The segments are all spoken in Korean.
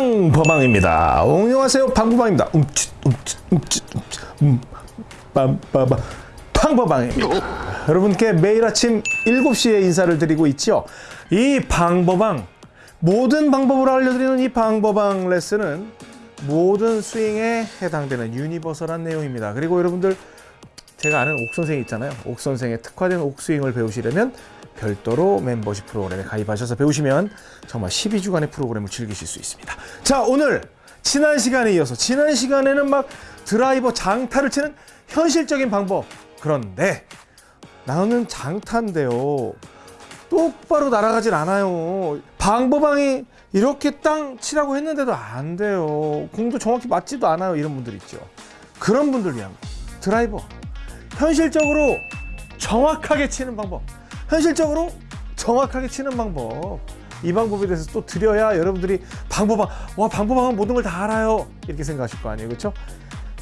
방버방입니다. 안녕하세요. 방버방입니다. 움찔 움찔 움찔 움찔 음, 빰빠바 방버방입니다. 여러분께 매일 아침 7시에 인사를 드리고 있죠. 이 방버방 모든 방법을 알려드리는 이 방버방 레슨은 모든 스윙에 해당되는 universal한 내용입니다. 그리고 여러분들 제가 아는 옥 선생 있잖아요. 옥 선생의 특화된 옥스윙을 배우시려면 별도로 멤버십 프로그램에 가입하셔서 배우시면 정말 12주간의 프로그램을 즐기실 수 있습니다. 자, 오늘 지난 시간에 이어서 지난 시간에는 막 드라이버 장타를 치는 현실적인 방법. 그런데 나는 장타인데요. 똑바로 날아가질 않아요. 방법방이 이렇게 땅 치라고 했는데도 안 돼요. 공도 정확히 맞지도 않아요. 이런 분들 있죠. 그런 분들 위한 드라이버. 현실적으로 정확하게 치는 방법. 현실적으로 정확하게 치는 방법. 이 방법에 대해서 또 드려야 여러분들이 방법방, 와, 방법방은 모든 걸 다 알아요. 이렇게 생각하실 거 아니에요. 그렇죠?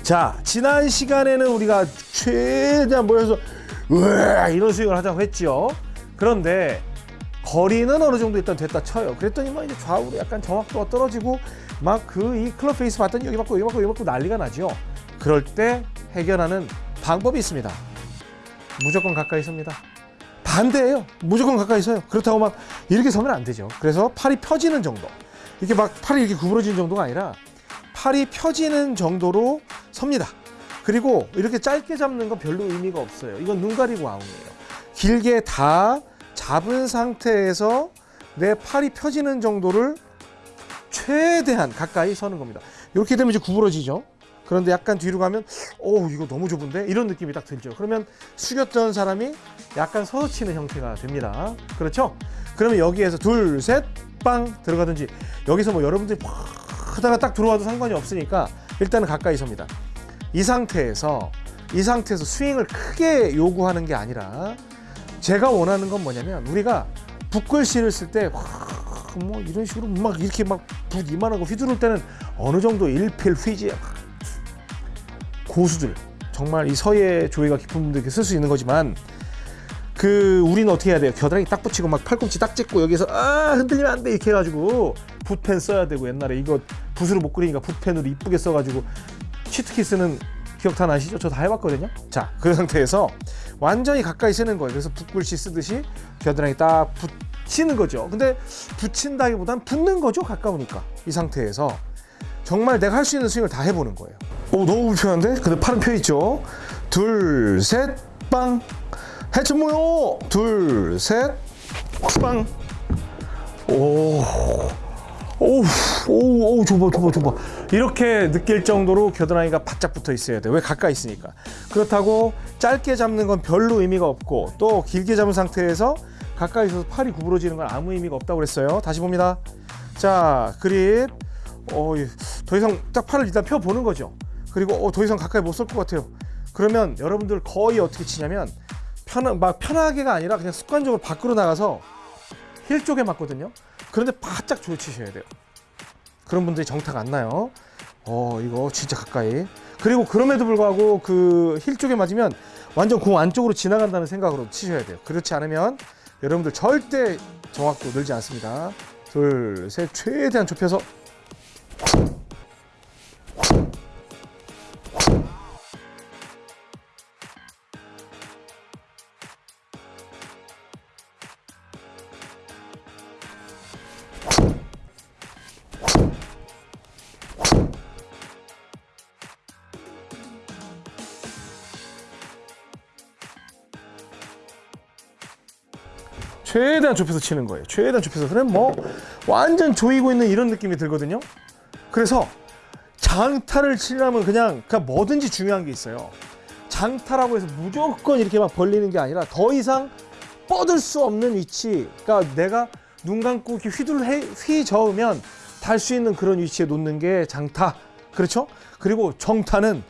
자, 지난 시간에는 우리가 최대한 모여서 으아, 이런 스윙을 하자고 했죠. 그런데 거리는 어느 정도 일단 됐다 쳐요. 그랬더니만 이제 좌우로 약간 정확도가 떨어지고 막 그 이 클럽 페이스 봤더니 여기 맞고 여기 맞고 여기 맞고 난리가 나죠. 그럴 때 해결하는 방법이 있습니다. 무조건 가까이 섭니다. 반대예요. 무조건 가까이 서요. 그렇다고 막 이렇게 서면 안 되죠. 그래서 팔이 펴지는 정도. 이렇게 막 팔이 이렇게 구부러지는 정도가 아니라 팔이 펴지는 정도로 섭니다. 그리고 이렇게 짧게 잡는 건 별로 의미가 없어요. 이건 눈 가리고 아웃이에요. 길게 다 잡은 상태에서 내 팔이 펴지는 정도를 최대한 가까이 서는 겁니다. 이렇게 되면 이제 구부러지죠. 그런데 약간 뒤로 가면 오 이거 너무 좁은데 이런 느낌이 딱 들죠. 그러면 숙였던 사람이 약간 서서 치는 형태가 됩니다. 그렇죠? 그러면 여기에서 둘, 셋, 빵 들어가든지 여기서 뭐 여러분들이 팍 하다가 딱 들어와도 상관이 없으니까 일단은 가까이 섭니다. 이 상태에서 이 상태에서 스윙을 크게 요구하는 게 아니라 제가 원하는 건 뭐냐면 우리가 붓글씨를 쓸 때 뭐 이런 식으로 막 이렇게 막 붓 이만하고 휘두를 때는 어느 정도 일필휘지 고수들 정말 이 서예 조예가 깊은 분들께 쓸 수 있는 거지만 그 우리는 어떻게 해야 돼요? 겨드랑이 딱 붙이고 막 팔꿈치 딱 짚고 여기서 아 흔들리면 안 돼 이렇게 해가지고 붓펜 써야 되고 옛날에 이거 붓으로 못 그리니까 붓펜으로 이쁘게 써가지고 치트키스는 기억 다 나시죠? 저 다 해봤거든요. 자, 그 상태에서 완전히 가까이 쓰는 거예요. 그래서 붓글씨 쓰듯이 겨드랑이 딱 붙이는 거죠. 근데 붙인다기보단 붙는 거죠. 가까우니까 이 상태에서 정말 내가 할 수 있는 스윙을 다 해보는 거예요. 오 너무 불편한데? 근데 팔은 펴 있죠. 둘, 셋, 빵. 해체 모요. 둘, 셋, 빵. 오. 오우, 오우, 좁아, 좁아, 좁아. 이렇게 느낄 정도로 겨드랑이가 바짝 붙어 있어야 돼. 왜 가까이 있으니까. 그렇다고 짧게 잡는 건 별로 의미가 없고 또 길게 잡은 상태에서 가까이 있어서 팔이 구부러지는 건 아무 의미가 없다고 그랬어요. 다시 봅니다. 자, 그립. 어, 더 이상 딱 팔을 일단 펴 보는 거죠. 그리고 어, 더 이상 가까이 못 쏠 것 같아요. 그러면 여러분들 거의 어떻게 치냐면 편, 막 편하게가 아니라 그냥 습관적으로 밖으로 나가서 힐 쪽에 맞거든요. 그런데 바짝 조치셔야 돼요. 그런 분들이 정타가 안 나요. 어, 이거 진짜 가까이. 그리고 그럼에도 불구하고 그 힐 쪽에 맞으면 완전 공 안쪽으로 지나간다는 생각으로 치셔야 돼요. 그렇지 않으면 여러분들 절대 정확도 늘지 않습니다. 둘, 셋, 최대한 좁혀서 최대한 좁혀서 치는 거예요. 최대한 좁혀서. 그럼 뭐 완전 조이고 있는 이런 느낌이 들거든요. 그래서 장타를 치려면 그냥, 그냥 뭐든지 중요한 게 있어요. 장타라고 해서 무조건 이렇게 막 벌리는 게 아니라 더 이상 뻗을 수 없는 위치. 그러니까 내가 눈 감고 이렇게 휘둘 휘저으면 달 수 있는 그런 위치에 놓는 게 장타. 그렇죠? 그리고 정타는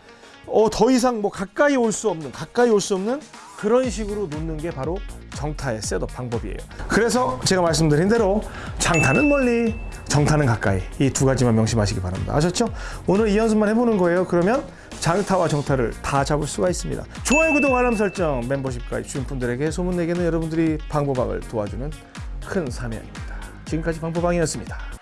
어, 더 이상 뭐 가까이 올 수 없는, 가까이 올 수 없는 그런 식으로 놓는 게 바로 정타의 셋업 방법이에요. 그래서 제가 말씀드린 대로 장타는 멀리, 정타는 가까이 이 두 가지만 명심하시기 바랍니다. 아셨죠? 오늘 이 연습만 해보는 거예요. 그러면 장타와 정타를 다 잡을 수가 있습니다. 좋아요, 구독, 알람 설정, 멤버십 가입 중 분들에게 소문내기는 여러분들이 방법학을 도와주는 큰 사명입니다. 지금까지 방법방이었습니다.